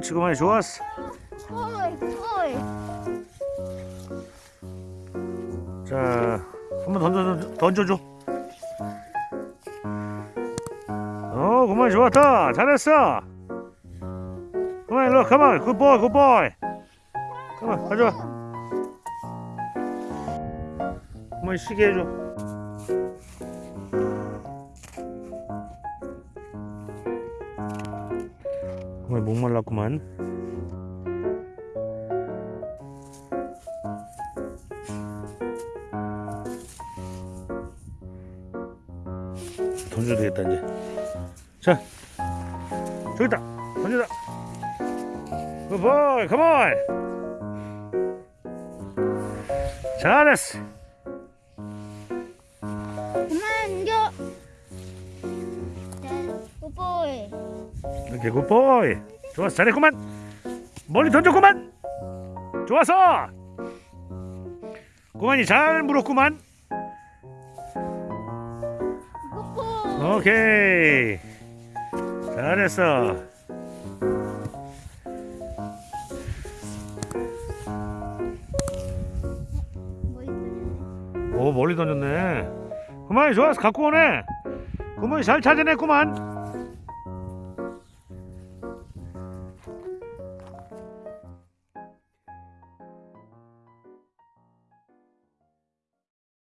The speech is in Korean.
옳지 그만이 좋았어. 자 한번 던져 던져줘. 어 그만 좋았다. 잘했어. 그만 일로 가만. 굿보이 굿보이 가만 가져와. 그만 쉬게 해줘 그만 목말랐구만. 던져도 되겠다 이제. 자 저기 있다. 던져다 굿보이 컴온 잘했어. 그만 줘. 자, 뽀뽀이. 이렇게 굿보이. 좋았어. 잘했구만. 멀리 던졌구만. 좋았어. 구만이 잘 물었구만. 오케이. 잘했어? 오 멀리 던졌네. 구만이 좋았어. 갖고 오네. 구만이 잘 찾아냈구만